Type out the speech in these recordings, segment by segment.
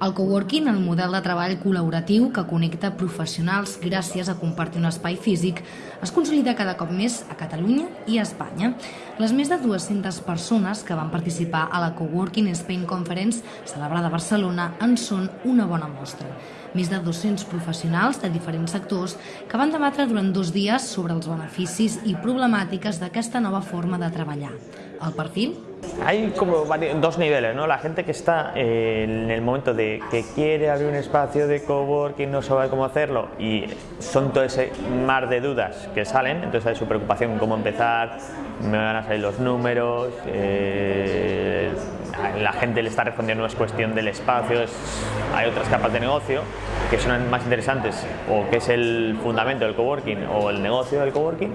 El coworking, el model de treball col·laboratiu que connecta professionals gràcies a compartir un espai físic, es consolida cada cop més a Catalunya i a Espanya. Les més de 200 persones que van participar a la Coworking Spain Conference celebrada a Barcelona en són una bona mostra. Més de 200 professionals de diferents sectors que van debatre durant dos dies sobre els beneficis i problemàtiques d'aquesta nova forma de treballar. El perfil Hay como dos niveles, ¿no? La gente que está eh, en el momento de que quiere abrir un espacio de coworking, no sabe cómo hacerlo y son todo ese mar de dudas que salen, entonces hay su preocupación cómo empezar, me van a salir los números, eh, la gente le está respondiendo, no es cuestión del espacio, hay otras capas de negocio que son más interesantes o que es el fundamento del coworking o el negocio del coworking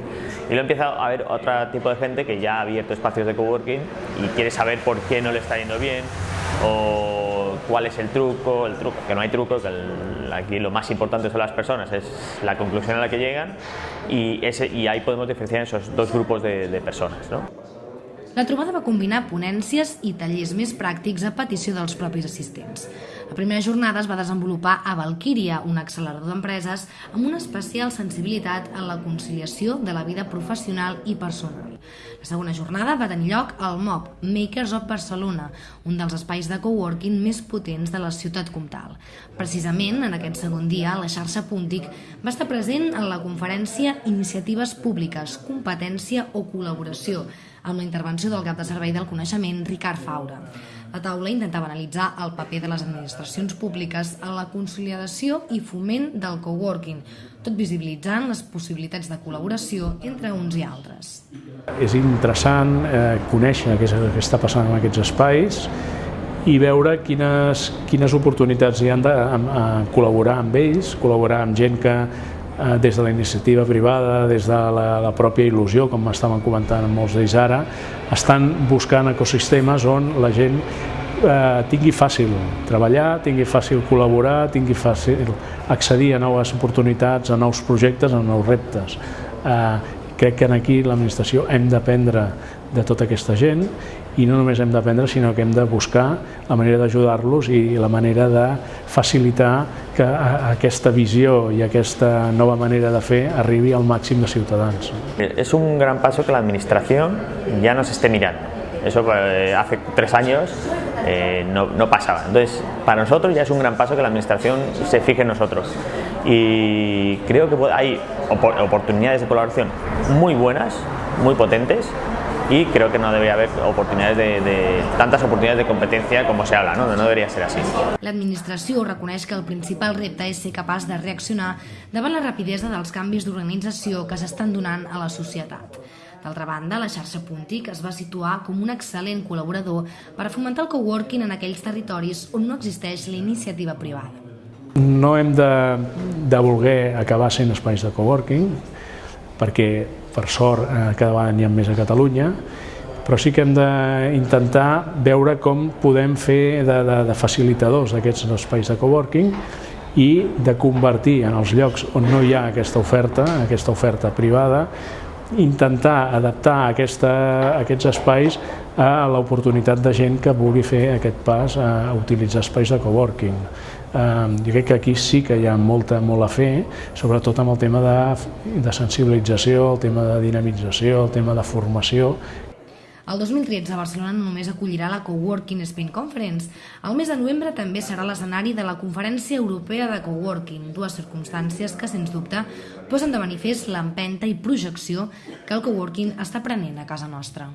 y luego empieza a haber otro tipo de gente que ya ha abierto espacios de coworking y quiere saber por qué no le está yendo bien o cuál es el truco, el truco, que no hay truco, que aquí lo más importante son las personas, es la conclusión a la que llegan y, ese, y ahí podemos diferenciar esos dos grupos de, de personas. ¿no? La trobada va combinar ponències i tallers més pràctics a petició dels propis assistents. La primera jornada es va desenvolupar a Valkyria, un accelerador d'empreses amb una especial sensibilitat en la conciliació de la vida professional i personal. La segona jornada va tenir lloc al MOB, Makers of Barcelona, un dels espais de coworking més potents de la ciutat comtal. Precisament, en aquest segon dia, la xarxa Puntic va estar present en la conferència Iniciatives Públiques, Competència o Col·laboració, amb la intervenció del cap de servei del coneixement, Ricard Faura. La taula intentava analitzar el paper de les administracions públiques en la consolidació i foment del coworking, tot visibilitzant les possibilitats de col·laboració entre uns i altres. És interessant eh, conèixer què, és, què està passant en aquests espais i veure quines, quines oportunitats hi han de a, a col·laborar amb ells, col·laborar amb gent que eh, des de la iniciativa privada, des de la, la pròpia il·lusió, com estaven comentant molts d'ells ara, estan buscant ecosistemes on la gent eh, tingui fàcil treballar, tingui fàcil col·laborar, tingui fàcil accedir a noves oportunitats, a nous projectes, a nous reptes. Eh, crec que aquí l'administració hem d'aprendre de tota aquesta gent i no només hem d'aprendre sinó que hem de buscar la manera d'ajudar-los i la manera de facilitar que aquesta visió i aquesta nova manera de fer arribi al màxim de ciutadans. És un gran passo que l'administració ja no s'esté mirant. Eso eh, hace tres años eh, no, no, pasaba. Entonces, para nosotros ya es un gran paso que la Administración se fije en nosotros. Y creo que hay oportunidades de colaboración muy buenas, muy potentes, y creo que no debería haber oportunidades de, de, tantes oportunitats de competència com se habla, no? no deberia ser així. L'administració reconeix que el principal repte és ser capaç de reaccionar davant la rapidesa dels canvis d'organització que s'estan donant a la societat. D'altra banda, la xarxa Puntic es va situar com un excel·lent col·laborador per fomentar el coworking en aquells territoris on no existeix la iniciativa privada. No hem de, de voler acabar sent espais de coworking, perquè per sort eh, cada vegada n'hi ha més a Catalunya, però sí que hem d'intentar veure com podem fer de, de, de facilitadors d'aquests espais de coworking i de convertir en els llocs on no hi ha aquesta oferta, aquesta oferta privada, intentar adaptar aquesta, aquests espais a l'oportunitat de gent que vulgui fer aquest pas a utilitzar espais de coworking. jo crec que aquí sí que hi ha molta, molt a fer, sobretot amb el tema de, de sensibilització, el tema de dinamització, el tema de formació, el 2013 Barcelona no només acollirà la Coworking Spin Conference. El mes de novembre també serà l'escenari de la Conferència Europea de Coworking, dues circumstàncies que, sens dubte, posen de manifest l'empenta i projecció que el coworking està prenent a casa nostra.